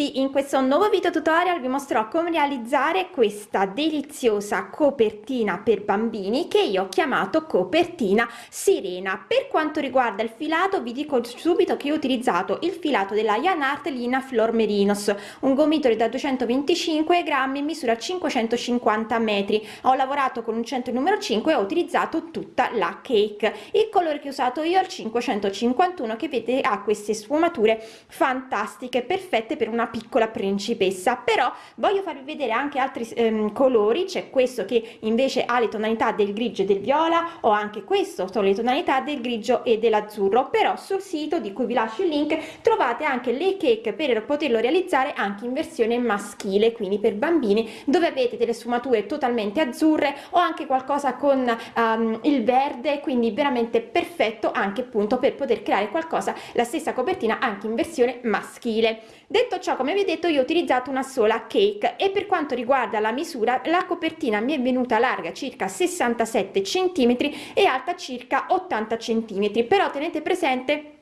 Tutti, in questo nuovo video tutorial vi mostrerò come realizzare questa deliziosa copertina per bambini che io ho chiamato copertina sirena. Per quanto riguarda il filato vi dico subito che ho utilizzato il filato della Yanart Lina Flor Merinos, un gomitolo da 225 grammi misura 550 metri. Ho lavorato con un centro numero 5 e ho utilizzato tutta la cake. Il colore che ho usato io è il 551 che vede ha queste sfumature fantastiche perfette per una piccola principessa però voglio farvi vedere anche altri ehm, colori c'è questo che invece ha le tonalità del grigio e del viola o anche questo sono le tonalità del grigio e dell'azzurro però sul sito di cui vi lascio il link trovate anche le cake per poterlo realizzare anche in versione maschile quindi per bambini dove avete delle sfumature totalmente azzurre o anche qualcosa con um, il verde quindi veramente perfetto anche appunto per poter creare qualcosa la stessa copertina anche in versione maschile detto ciò come vi ho detto io ho utilizzato una sola cake e per quanto riguarda la misura la copertina mi è venuta larga circa 67 centimetri e alta circa 80 centimetri. Però tenete presente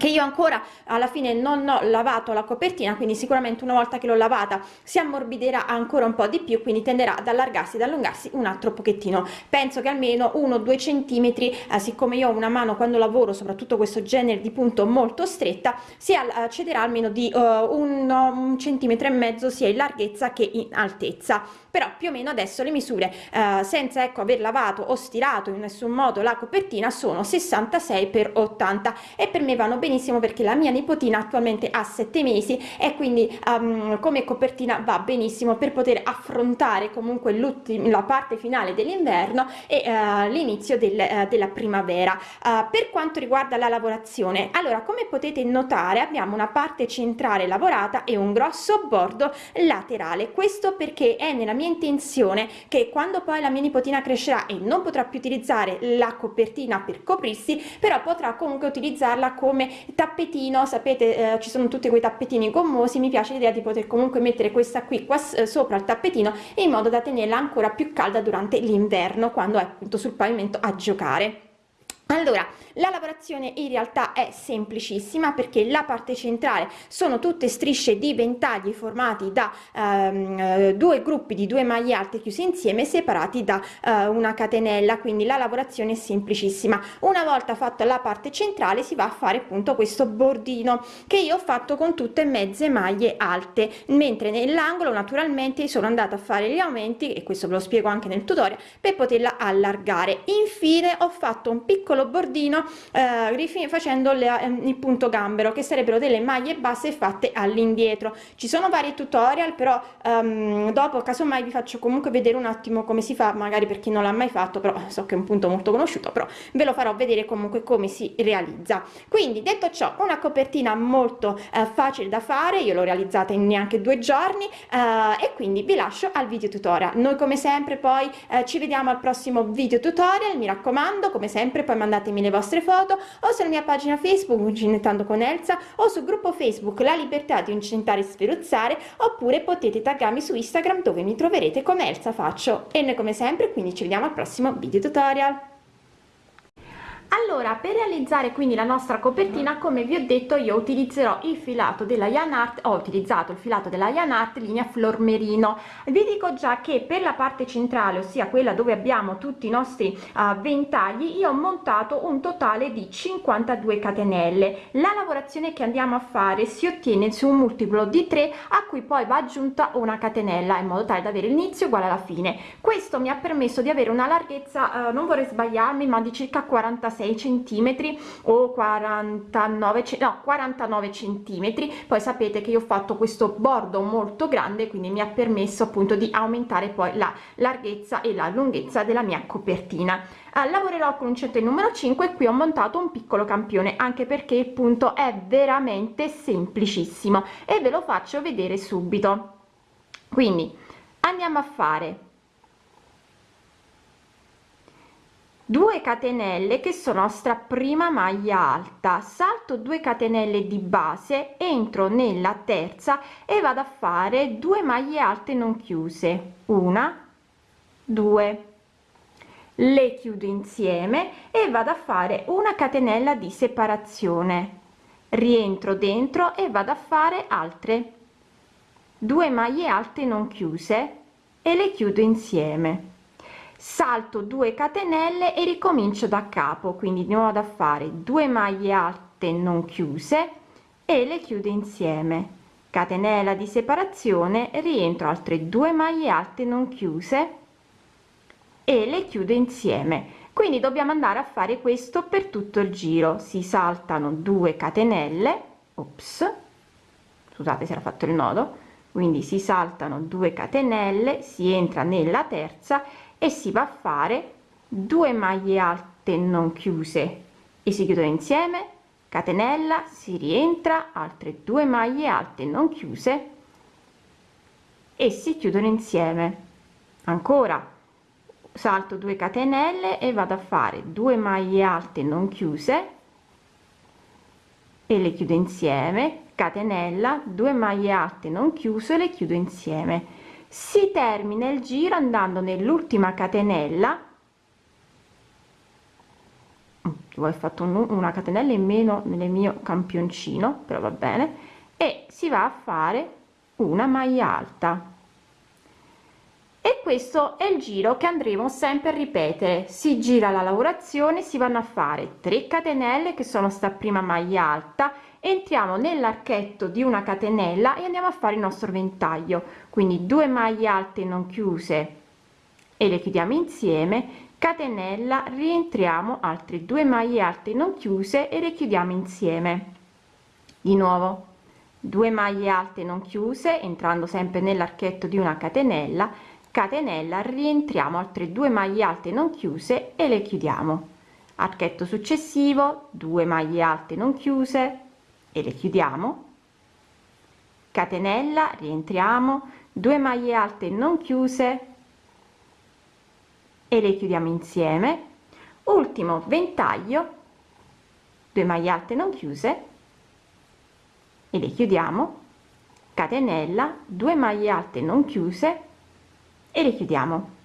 che io ancora alla fine non ho lavato la copertina quindi sicuramente una volta che l'ho lavata si ammorbidirà ancora un po di più quindi tenderà ad allargarsi ed allungarsi un altro pochettino. Penso che almeno uno due centimetri eh, siccome io ho una mano quando lavoro soprattutto questo genere di punto molto stretta si accederà almeno di uh, un, un centimetro e mezzo sia in larghezza che in altezza. Però più o meno adesso le misure uh, senza ecco aver lavato o stirato in nessun modo la copertina sono 66 per 80 e per me vanno benissimo perché la mia nipotina attualmente ha sette mesi e quindi um, come copertina va benissimo per poter affrontare comunque la parte finale dell'inverno e uh, l'inizio del, uh, della primavera. Uh, per quanto riguarda la lavorazione allora come potete notare abbiamo una parte centrale lavorata e un grosso bordo laterale. Questo perché è nella mia intenzione che quando poi la mia nipotina crescerà e non potrà più utilizzare la copertina per coprirsi però potrà comunque utilizzarla come tappetino sapete eh, ci sono tutti quei tappetini gommosi mi piace l'idea di poter comunque mettere questa qui qua eh, sopra il tappetino in modo da tenerla ancora più calda durante l'inverno quando è appunto sul pavimento a giocare allora la lavorazione in realtà è semplicissima perché la parte centrale sono tutte strisce di ventagli formati da ehm, due gruppi di due maglie alte chiuse insieme separati da eh, una catenella. Quindi la lavorazione è semplicissima. Una volta fatta la parte centrale si va a fare appunto questo bordino che io ho fatto con tutte mezze maglie alte mentre nell'angolo naturalmente sono andata a fare gli aumenti e questo ve lo spiego anche nel tutorial per poterla allargare. Infine ho fatto un piccolo bordino eh, facendo le, ehm, il punto gambero che sarebbero delle maglie basse fatte all'indietro. Ci sono vari tutorial però um, dopo casomai vi faccio comunque vedere un attimo come si fa magari per chi non l'ha mai fatto però so che è un punto molto conosciuto però ve lo farò vedere comunque come si realizza. Quindi detto ciò una copertina molto eh, facile da fare io l'ho realizzata in neanche due giorni eh, e quindi vi lascio al video tutorial. Noi come sempre poi eh, ci vediamo al prossimo video tutorial mi raccomando come sempre poi mandatemi le vostre foto o sulla mia pagina Facebook Uncinetando con Elsa o sul gruppo Facebook La Libertà di Uncentare e Sferuzzare oppure potete taggarmi su Instagram dove mi troverete come Elsa Faccio. E noi come sempre quindi ci vediamo al prossimo video tutorial allora per realizzare quindi la nostra copertina come vi ho detto io utilizzerò il filato della Yanart ho utilizzato il filato della Yanart linea flor merino vi dico già che per la parte centrale ossia quella dove abbiamo tutti i nostri uh, ventagli io ho montato un totale di 52 catenelle. La lavorazione che andiamo a fare si ottiene su un multiplo di 3 a cui poi va aggiunta una catenella in modo tale da avere l'inizio uguale alla fine. Questo mi ha permesso di avere una larghezza uh, non vorrei sbagliarmi ma di circa 46 46 centimetri o 49 no 49 centimetri. Poi sapete che io ho fatto questo bordo molto grande quindi mi ha permesso appunto di aumentare poi la larghezza e la lunghezza della mia copertina. Eh, lavorerò con un centro numero 5 e qui ho montato un piccolo campione anche perché il punto è veramente semplicissimo e ve lo faccio vedere subito. Quindi andiamo a fare 2 catenelle che sono nostra prima maglia alta. Salto 2 catenelle di base entro nella terza e vado a fare 2 maglie alte non chiuse. Una due. Le chiudo insieme e vado a fare una catenella di separazione. Rientro dentro e vado a fare altre. Due maglie alte non chiuse e le chiudo insieme salto 2 catenelle e ricomincio da capo quindi di nuovo vado a fare 2 maglie alte non chiuse e le chiudo insieme. Catenella di separazione rientro altre due maglie alte non chiuse e le chiudo insieme. Quindi dobbiamo andare a fare questo per tutto il giro. Si saltano 2 catenelle ops scusate si era fatto il nodo quindi si saltano 2 catenelle si entra nella terza e si va a fare 2 maglie alte non chiuse. E si chiudono insieme catenella si rientra altre due maglie alte non chiuse e si chiudono insieme. Ancora salto 2 catenelle e vado a fare 2 maglie alte non chiuse e le chiudo insieme catenella 2 maglie alte non chiuse le chiudo insieme si termina il giro andando nell'ultima catenella. Ho fatto un, una catenella in meno nel mio campioncino però va bene. E si va a fare una maglia alta. E questo è il giro che andremo sempre a ripetere. Si gira la lavorazione si vanno a fare 3 catenelle che sono sta prima maglia alta entriamo nell'archetto di una catenella e andiamo a fare il nostro ventaglio. Quindi due maglie alte non chiuse e le chiudiamo insieme. Catenella rientriamo altre due maglie alte non chiuse e le chiudiamo insieme. Di nuovo 2 maglie alte non chiuse entrando sempre nell'archetto di una catenella. Catenella rientriamo altre due maglie alte non chiuse e le chiudiamo. Archetto successivo 2 maglie alte non chiuse e le chiudiamo. Catenella rientriamo. 2 maglie alte non chiuse. E le chiudiamo insieme. Ultimo ventaglio. 2 maglie alte non chiuse. E le chiudiamo. Catenella 2 maglie alte non chiuse. E le chiudiamo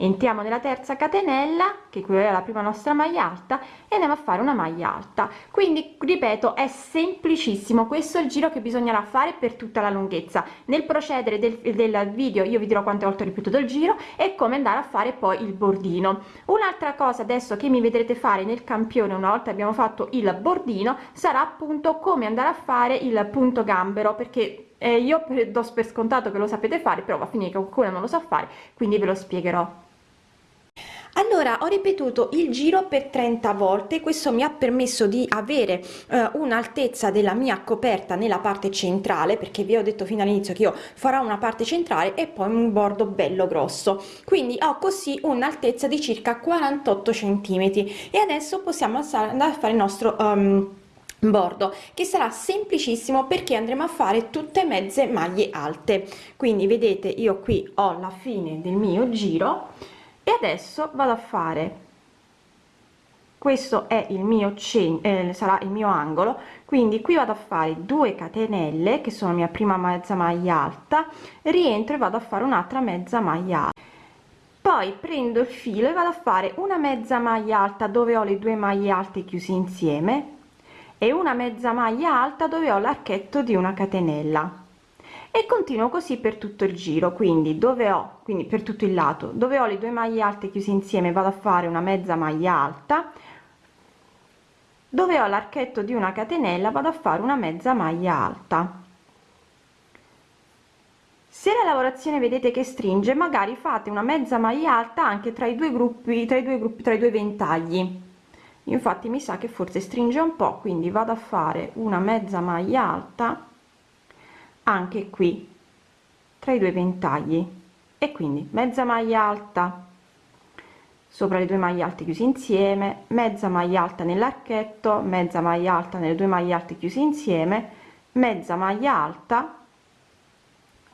entriamo nella terza catenella che è la prima nostra maglia alta e andiamo a fare una maglia alta. Quindi ripeto è semplicissimo. Questo è il giro che bisognerà fare per tutta la lunghezza. Nel procedere del, del video io vi dirò quante volte ho ripetuto il giro e come andare a fare poi il bordino. Un'altra cosa adesso che mi vedrete fare nel campione una volta abbiamo fatto il bordino sarà appunto come andare a fare il punto gambero perché eh, io do per scontato che lo sapete fare però va a finire che qualcuno non lo sa fare quindi ve lo spiegherò allora ho ripetuto il giro per 30 volte. Questo mi ha permesso di avere eh, un'altezza della mia coperta nella parte centrale perché vi ho detto fino all'inizio che io farò una parte centrale e poi un bordo bello grosso. Quindi ho così un'altezza di circa 48 centimetri. E adesso possiamo andare a fare il nostro um, bordo che sarà semplicissimo perché andremo a fare tutte mezze maglie alte. Quindi vedete io qui ho la fine del mio giro e adesso vado a fare. Questo è il mio centro eh, sarà il mio angolo. Quindi qui vado a fare 2 catenelle che sono mia prima mezza maglia alta. Rientro e vado a fare un'altra mezza maglia alta. Poi prendo il filo e vado a fare una mezza maglia alta dove ho le due maglie alte chiuse insieme e una mezza maglia alta dove ho l'archetto di una catenella e continuo così per tutto il giro quindi dove ho quindi per tutto il lato dove ho le due maglie alte chiuse insieme vado a fare una mezza maglia alta. Dove ho l'archetto di una catenella vado a fare una mezza maglia alta. Se la lavorazione vedete che stringe magari fate una mezza maglia alta anche tra i due gruppi tra i due gruppi tra i due ventagli. Infatti mi sa che forse stringe un po quindi vado a fare una mezza maglia alta anche qui tra i due ventagli. E quindi mezza maglia alta sopra le due maglie alte chiuse insieme mezza maglia alta nell'archetto mezza maglia alta nelle due maglie alte chiuse insieme mezza maglia alta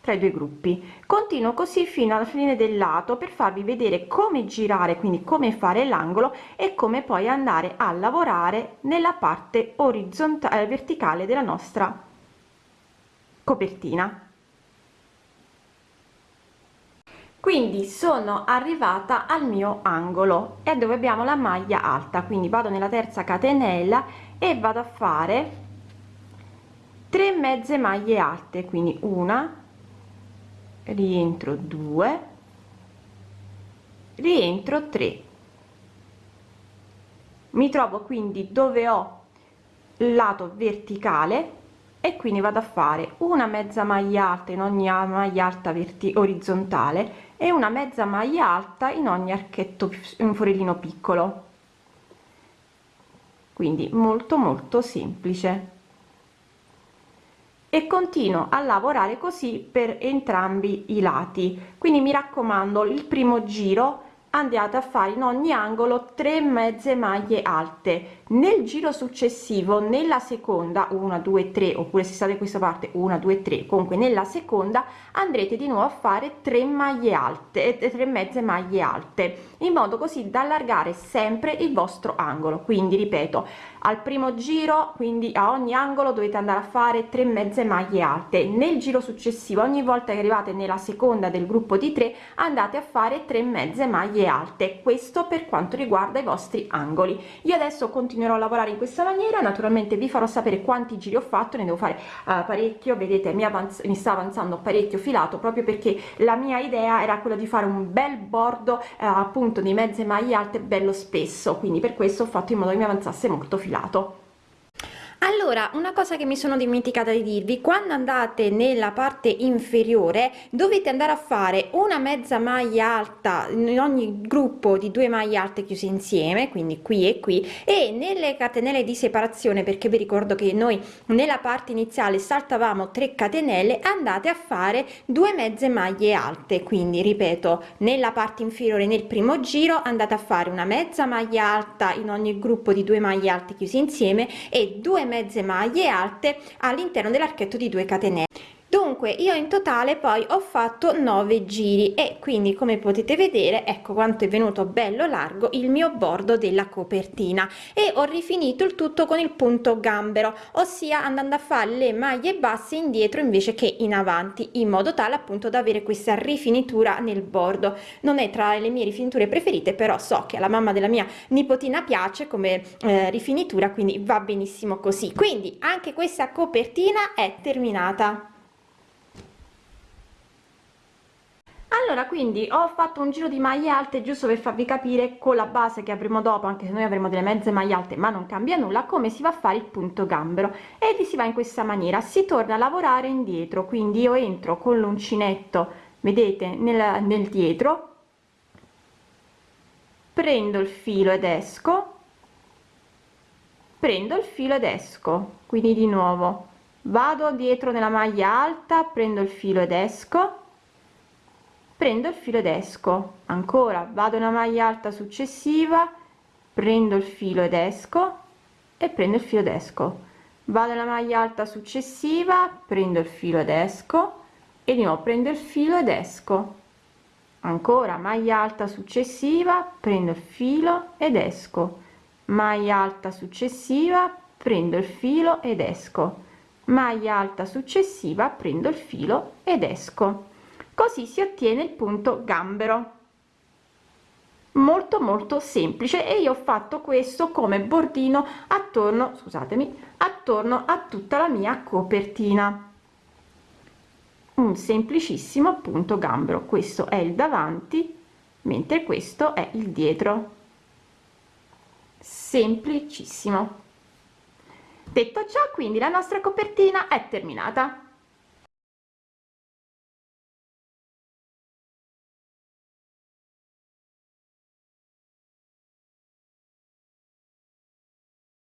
tra i due gruppi. Continuo così fino alla fine del lato per farvi vedere come girare quindi come fare l'angolo e come poi andare a lavorare nella parte orizzontale eh, verticale della nostra copertina. Quindi sono arrivata al mio angolo e dove abbiamo la maglia alta. Quindi vado nella terza catenella e vado a fare 3 mezze maglie alte. Quindi una rientro 2 rientro 3 mi trovo quindi dove ho lato verticale e quindi vado a fare una mezza maglia alta in ogni maglia alta orizzontale e una mezza maglia alta in ogni archetto un forellino piccolo. Quindi molto molto semplice. E continuo a lavorare così per entrambi i lati. Quindi mi raccomando il primo giro andate a fare in ogni angolo 3 mezze maglie alte. Nel giro successivo nella seconda 1 2 3 oppure se state questa parte 1 2 3 comunque nella seconda andrete di nuovo a fare 3 maglie alte e 3 mezze maglie alte in modo così da allargare sempre il vostro angolo. Quindi ripeto al primo giro quindi a ogni angolo dovete andare a fare 3 mezze maglie alte. Nel giro successivo ogni volta che arrivate nella seconda del gruppo di 3 andate a fare 3 mezze maglie alte. Questo per quanto riguarda i vostri angoli. Io adesso continuerò a lavorare in questa maniera. Naturalmente vi farò sapere quanti giri ho fatto. Ne devo fare uh, parecchio. Vedete mi, mi sta avanzando parecchio filato proprio perché la mia idea era quella di fare un bel bordo uh, appunto di mezze maglie alte bello spesso. Quindi per questo ho fatto in modo che mi avanzasse molto filato sbagliato allora una cosa che mi sono dimenticata di dirvi quando andate nella parte inferiore dovete andare a fare una mezza maglia alta in ogni gruppo di due maglie alte chiuse insieme quindi qui e qui e nelle catenelle di separazione perché vi ricordo che noi nella parte iniziale saltavamo 3 catenelle andate a fare due mezze maglie alte. Quindi ripeto nella parte inferiore nel primo giro andate a fare una mezza maglia alta in ogni gruppo di due maglie alte chiuse insieme e due mezze maglie alte all'interno dell'archetto di 2 catenelle dunque io in totale poi ho fatto 9 giri e quindi come potete vedere ecco quanto è venuto bello largo il mio bordo della copertina e ho rifinito il tutto con il punto gambero ossia andando a fare le maglie basse indietro invece che in avanti in modo tale appunto da avere questa rifinitura nel bordo. Non è tra le mie rifiniture preferite però so che alla mamma della mia nipotina piace come eh, rifinitura quindi va benissimo così. Quindi anche questa copertina è terminata allora quindi ho fatto un giro di maglie alte giusto per farvi capire con la base che avremo dopo anche se noi avremo delle mezze maglie alte ma non cambia nulla come si va a fare il punto gambero. E vi si va in questa maniera si torna a lavorare indietro quindi io entro con l'uncinetto vedete nel, nel dietro prendo il filo ed esco prendo il filo ed esco quindi di nuovo vado dietro nella maglia alta prendo il filo ed esco prendo il filo ed esco. Ancora vado una maglia alta successiva prendo il filo ed esco e prendo il filo ed esco. Vado una maglia alta successiva prendo il filo ed esco e di nuovo prendo il filo ed esco. Ancora maglia alta successiva prendo il filo ed esco. Maglia alta successiva prendo il filo ed esco. Maglia alta successiva prendo il filo ed esco così si ottiene il punto gambero. Molto molto semplice e io ho fatto questo come bordino attorno scusatemi attorno a tutta la mia copertina. Un semplicissimo punto gambero. Questo è il davanti mentre questo è il dietro. Semplicissimo. Detto ciò quindi la nostra copertina è terminata